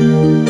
Música